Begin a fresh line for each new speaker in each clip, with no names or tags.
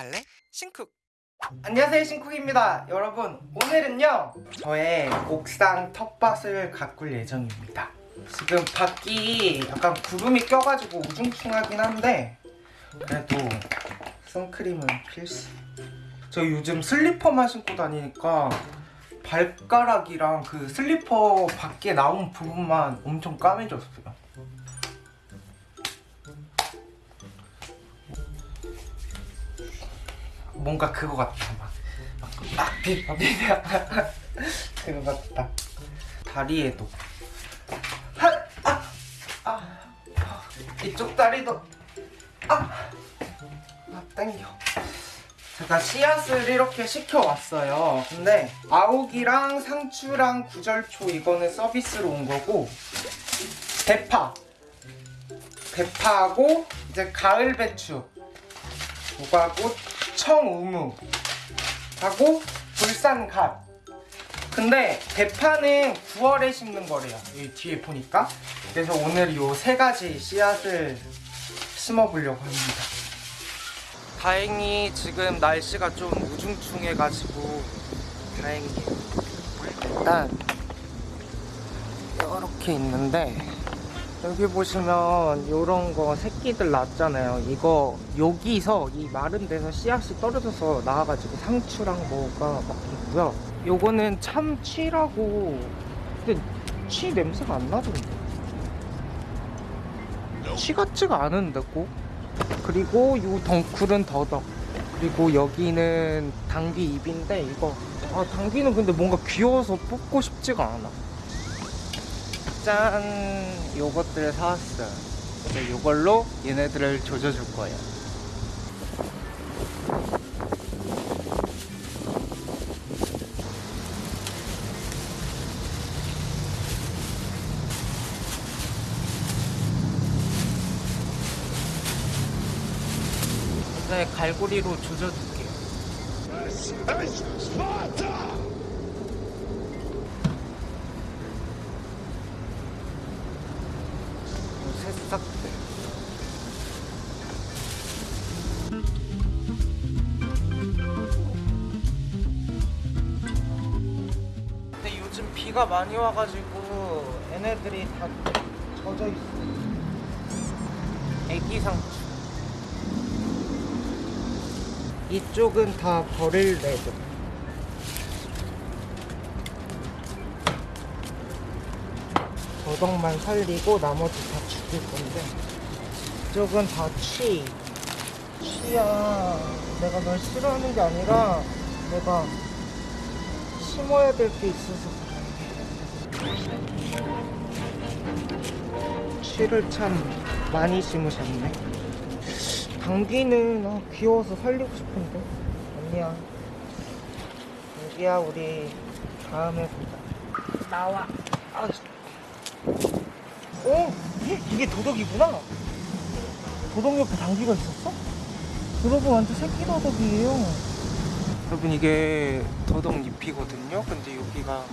갈래? 신쿡.
안녕하세요 신쿡입니다. 여러분 오늘은요 저의 옥상 텃밭을 가꿀 예정입니다. 지금 밖이 약간 구름이 껴가지고 우중충하긴 한데 그래도 선크림은 필수. 저 요즘 슬리퍼만 신고 다니니까 발가락이랑 그 슬리퍼 밖에 나온 부분만 엄청 까매졌어요 뭔가 그거 같다. 막, 막, 막 비벼 비벼 그거 같다. 다리에도. 하, 아, 아, 아, 이쪽 다리도. 아, 아 땡겨. 제가 씨앗을 이렇게 시켜왔어요. 근데 아욱이랑 상추랑 구절초 이거는 서비스로 온 거고 대파. 대파하고 이제 가을 배추. 무과꽃 청우무 하고 불산갓. 근데 대파는 9월에 심는 거래요. 여기 뒤에 보니까. 그래서 오늘 이 세 가지 씨앗을 심어보려고 합니다. 다행히 지금 날씨가 좀 우중충해가지고 다행이에요. 일단 이렇게 있는데 여기 보시면 이런 거 새끼들 났잖아요. 이거 여기서 이 마른 데서 씨앗이 떨어져서 나와가지고 상추랑 뭐가 막 있고요. 요거는 참치라고. 근데 치 냄새가 안 나던데. 치 같지가 않은데 꼭? 그리고 요 덩쿨은 더덕. 그리고 여기는 당귀 잎인데 이거. 아 당귀는 근데 뭔가 귀여워서 뽑고 싶지가 않아 짠 요것들 사왔어요. 그래서 요걸로 얘네들을 조져줄 거예요. 네, 갈고리로 조져줄게요 새싹들 근데 요즘 비가 많이 와가지고 얘네들이 다 젖어 있어. 애기 상추. 이쪽은 다 버릴 레드. 더덕만 살리고 나머지 다 죽일 건데 이쪽은 다 취. 취야. 내가 널 싫어하는 게 아니라 내가 심어야 될 게 있어서 취를 참 많이 심으셨네. 당귀는 아, 귀여워서 살리고 싶은데 아니야. 당귀야 우리 다음에 보자. 나와. 아, 어? 이게 도덕이구나. 도덕 옆에 당귀가 있었어? 여러분 완전 새끼 도덕이에요. 여러분 이게 도덕 잎이거든요. 근데 여기가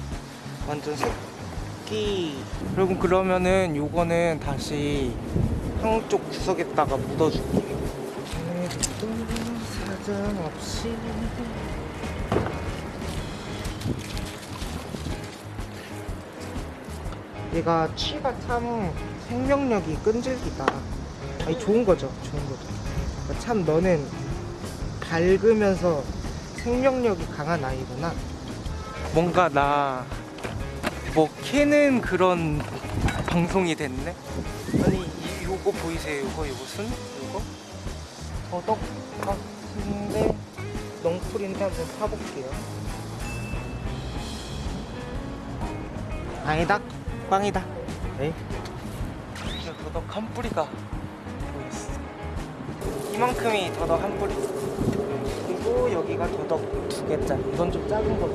완전 새끼. 여러분 그러면은 요거는 다시 한쪽 구석에다가 묻어줄게요. 사정 없이 얘가 취가 참 생명력이 끈질기다. 아니 좋은 거죠, 좋은 거죠. 그러니까 참 너는 밝으면서 생명력이 강한 아이구나. 뭔가 나 뭐 캐는 그런 방송이 됐네. 아니 이 요거 보이세요? 요거 요것은 요거 더덕 같은데 넝쿨인데 한번 사볼게요. 아니다, 꽝이다. 네. 진짜 더덕 한 뿌리가 보였어. 이만큼이 더덕 한 뿌리. 그리고 여기가 더덕 두 개짜리. 이건 좀 작은 거.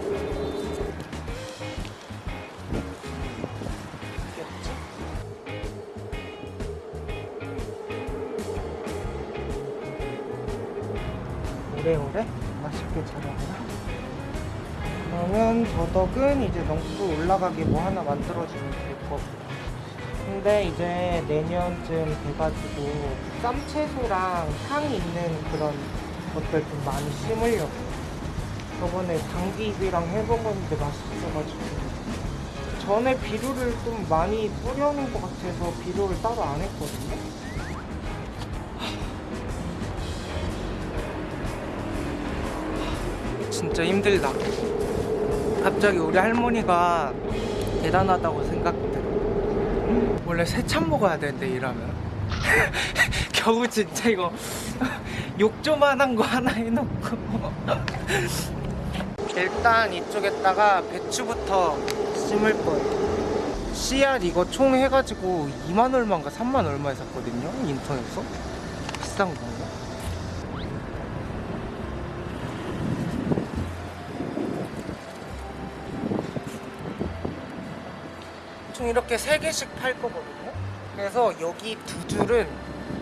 오래오래 맛있게 자라구나. 그러면 더덕은 이제 넝쿨 올라가게 뭐 하나 만들어주면 될 거고. 근데 이제 내년쯤 돼가지고 쌈채소랑 향 있는 그런 것들 좀 많이 심으려고. 저번에 당귀잎이랑 해먹었는데 맛있어가지고. 전에 비료를 좀 많이 뿌려놓은 것 같아서 비료를 따로 안 했거든요. 진짜 힘들다. 갑자기 우리 할머니가 대단하다고 생각돼. 원래 세참 먹어야 되는데 이러면. 겨우 진짜 이거 욕 조만한 거 하나 해놓고. 일단 이쪽에다가 배추부터 심을 거예요. 씨앗 이거 총 해가지고 2만 얼마인가 3만 얼마에 샀거든요. 인터넷에서. 비싼 건가? 총 이렇게 세 개씩 팔 거거든요. 그래서 여기 두 줄은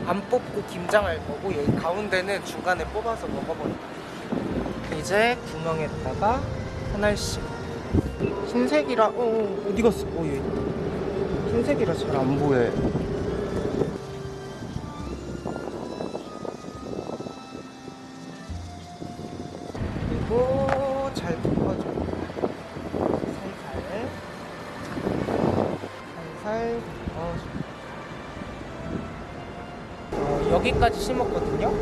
안 뽑고 김장할 거고 여기 가운데는 중간에 뽑아서 먹어버릴 거예요. 이제 구멍에다가 하나씩 흰색이라 어, 어 어디 갔어? 어 여기. 흰색이라 잘 안 보여요. 여기까지 심었거든요.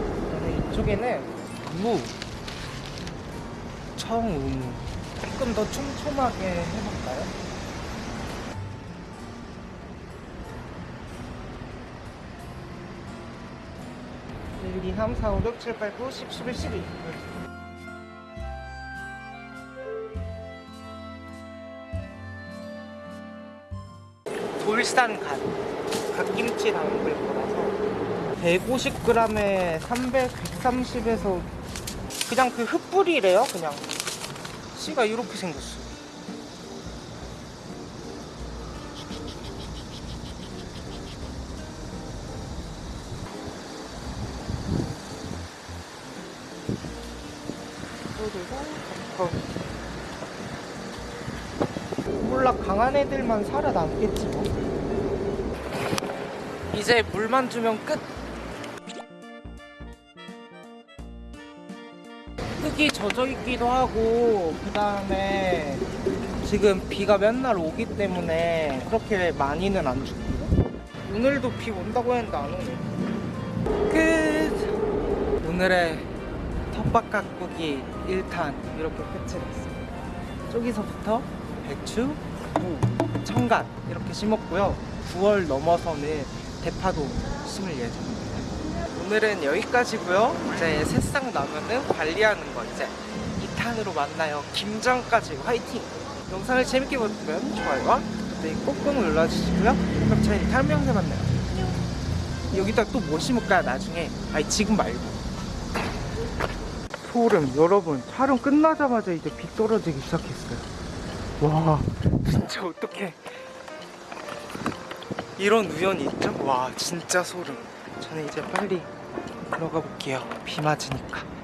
이쪽에는 무, 청우무 조금 더 촘촘하게 해볼까요? 1, 2, 3, 4, 5, 6, 7, 8, 9, 10, 11, 12 돌산 갓 갓김치 담글 거라서 150g에 300, 130에서 그냥 그 흩뿌리래요 그냥. 씨가 이렇게 생겼어. 어. 몰라 강한 애들만 살아남겠지 뭐. 이제 물만 주면 끝 흙이 젖어 있기도 하고 그 다음에 지금 비가 맨날 오기 때문에 그렇게 많이는 안 주거든요. 오늘도 비 온다고 했는데 안 오네. 끝! 오늘의 텃밭 가꾸기 1탄 이렇게 끝이 났습니다. 저기서부터 배추, 무, 청갓 이렇게 심었고요. 9월 넘어서는 대파도 심을 예정입니다 오늘은 여기까지고요. 이제 새싹 나면은 관리하는 거 이제 2탄으로 만나요. 김장까지 화이팅! 영상을 재밌게 보셨다면 좋아요와 구독 꾹꾹 눌러주시고요. 그럼 저희는 다음 영상에 만나요. 여기다 또 뭐 심을까요? 나중에. 아니 지금 말고. 소름. 여러분 촬영 끝나자마자 이제 비 떨어지기 시작했어요. 와 진짜 어떡해. 이런 우연이 있죠? 와 진짜 소름. 저는 이제 빨리 들어가 볼게요. 비 맞으니까